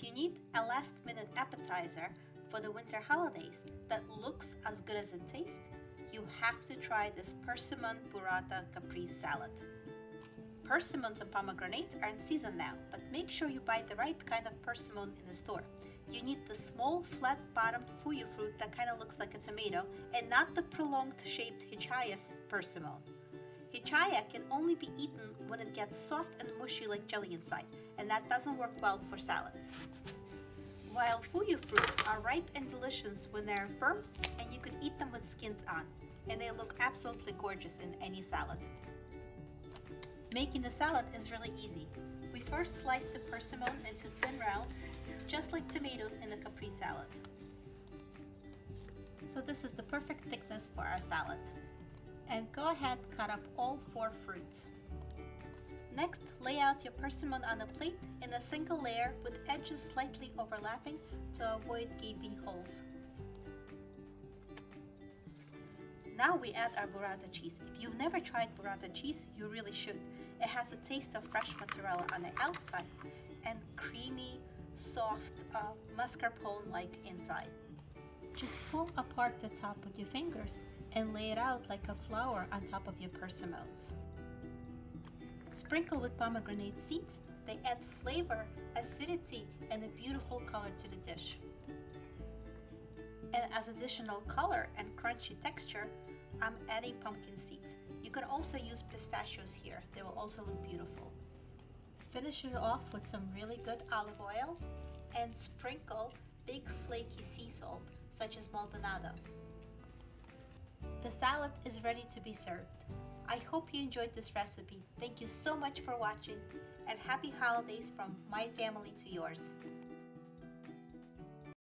If you need a last minute appetizer for the winter holidays that looks as good as it tastes, you have to try this persimmon burrata caprese salad. Persimmons and pomegranates are in season now, but make sure you buy the right kind of persimmon in the store. You need the small flat-bottomed fuyu fruit that kind of looks like a tomato and not the prolonged shaped Hachiya persimmon. Hachiya can only be eaten when it gets soft and mushy like jelly inside, and that doesn't work well for salads. While fuyu fruit are ripe and delicious when they're firm, and you can eat them with skins on, and they look absolutely gorgeous in any salad. Making the salad is really easy. We first slice the persimmon into thin rounds, just like tomatoes in a capri salad. So this is the perfect thickness for our salad. And go ahead cut up all four fruits. Next, lay out your persimmon on a plate in a single layer with edges slightly overlapping to avoid gaping holes. Now we add our burrata cheese. If you've never tried burrata cheese, you really should. It has a taste of fresh mozzarella on the outside and creamy, soft uh, mascarpone-like inside. Just pull apart the top with your fingers and lay it out like a flower on top of your persimmons. Sprinkle with pomegranate seeds. They add flavor, acidity, and a beautiful color to the dish. And as additional color and crunchy texture, I'm adding pumpkin seeds. You can also use pistachios here. They will also look beautiful. Finish it off with some really good olive oil and sprinkle big flaky sea salt such as Maldonado. The salad is ready to be served. I hope you enjoyed this recipe. Thank you so much for watching and happy holidays from my family to yours.